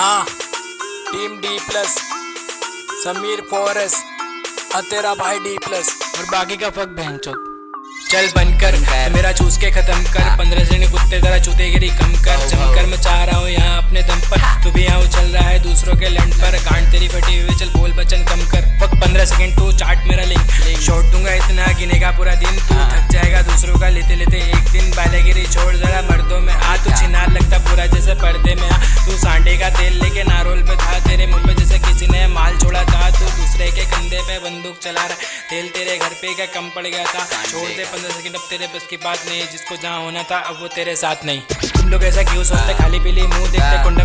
हाँ team D plus Sameer फॉरेस और तेरा भाई डी प्लस और बाकी का फक बहन चोद चल बनकर मेरा चूस के खत्म कर पंद्रह श्रेणी कुत्ते तरह चूतेगिरी कम कर। जमकर मैं चाह रहा हूँ यहाँ अपने दम पर। तू भी यहाँ उछल रहा है दूसरों के लैंड पर। गांड तेरी फटी हुई चल बोल बचन कम कर। फक पंद्रह सेकंड तू चाट मेरा लिंक शॉट दूँगा इतना गिनेगा पूरा दिन। तू थक जाएगा दूसरों का लेते लेते एक दिन। बालेगिरी छोड़ जरा मर्दों में आ तू पूरा जैसे पर्दे में आ। तू सांडे का तेल लेके नारोल पे था। तेरे मुँह पे जैसे किसी ने माल छोड़ा था। तू दूसरे के कंधे पे बंदूक चला रहा। तेल तेरे घर पे क्या कम पड़ गया था। छोड़ दे पंद्रह सेकंड अब तेरे बस की बात नहीं। जिसको जहाँ होना था अब वो तेरे साथ नहीं। तुम लोग ऐसा क्यों सोचते? खाली पीली मुँह देखते कुंडम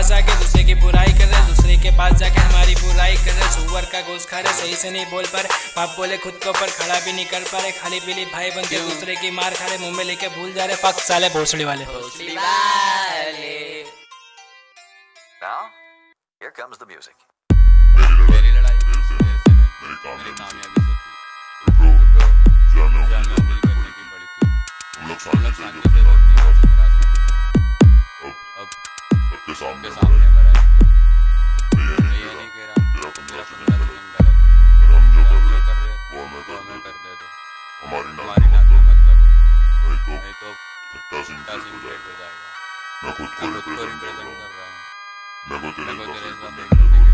पास आके दूसरे की बुराई कर रहे दूसरे के पास जाके हमारी बुराई कर रहे। सुअर का गोश्त खा रहे सही से नहीं बोल पा रहे। बाप बोले खुद के ऊपर खड़ा भी नहीं कर पा रहे। खाली पीली भाई बनते दूसरे की मार खा रहे मुँह में लेके भूल जा रहे। पक साले भोसड़ी वाले। Now, here comes the music. सबके सामने मराए मैं ये नहीं कह रहा तेरा पंद्रह सेकंड गलत है। हम जो कर रहे वो हमें कर दे। दो हमारी नाक में मत लगो। नहीं तो सट्टा सिम हो जाएगा। मैं खुद को रिप्रेजेंट कर रहा हूँ। मैं को तेरे साथ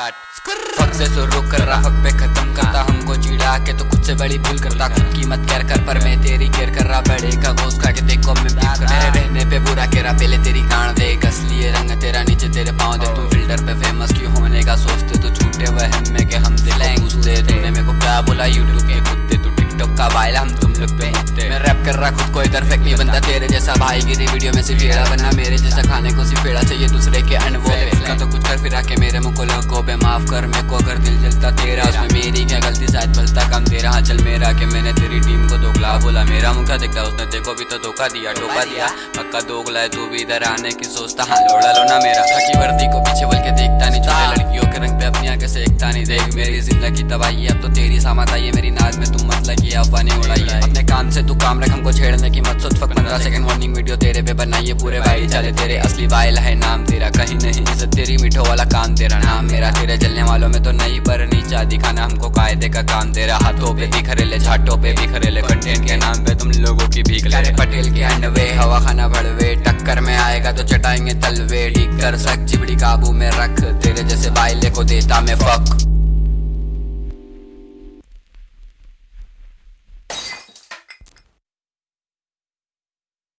स्टार्ट फक से शुरू कर रहा फक पे खत्म करता हमको चिड़ा के तो खुद से बड़ी भूल करता। खुद की मत कर कर, पर मैं तेरी केयर कर रहा। बड़े का गोश्त खा के देखो मैं कर मेरे रहने पे बुरा केरा पहले तेरी गांड दे कसली ये रंग तेरा नीचे तेरे पाँव दे तू फ़िल्टर पे फ़ेमस क्यों होने का सोचते? तो छूटे वह हम में के हम दिलाएँ घुसते तूने मेरे को क्या बोला? यूट्यूब के का वायल हम तुम लोग पे। मैं रैप कर रहा खुद को इधर फेंक नहीं बंदा तेरे जैसा भाई। गिरी वीडियो में सिर्फ़ फेड़ा बनना मेरे जैसा खाने को सिर्फ़ फेड़ा चाहिए दूसरे के अनवो का तो कुछ कर फिरा के मेरे मुँह को लोगों पे माफ़ कर मेरे को अगर दिल जलता तेरा उसमें मेरी क्या गलती शायद भलता काम तेरा। हाँ चल मेरा के मैंने तेरी टीम को दोगला बोला। मेरा क्या दिखता उसने देखो भी तो धोखा दिया टोका दिया। पक्का दोगला है तू भी इधर आने की सोचता। हाँ लोड़ा लो ना मेरा। वर्दी को पीछे बोल के देखता नहीं ज़िंदगी तबाही अब तो तेरी सामत आई है मेरी नाज में तुम मत लगी उड़ाई है अपने काम से तू काम रख, हमको छेड़ने की मत सोच फक पंद्रह सेकंड वार्निंग वीडियो तेरे पे बनाइए, पूरे भाई चले तेरे असली वाइल है, नाम तेरा कहीं नहीं, इज़्ज़त तेरी मीठो वाला काम तेरा नाम मेरा, तेरे जलने वालों में तो नहीं, पर नीचा दिखाना हमको कायदे का काम तेरा, हाथों पे बिखरेले झाटों पे बिखरेले कंटेंट के नाम पे तुम लोगों की भीख ले। पटेल के अंडवे, हवा खाना भड़वे टक्कर में आएगा तो चटाएँगे तलवे ठीक कर सक चिबड़ी काबू में रख, तेरे जैसे बाइले को देता मैं फक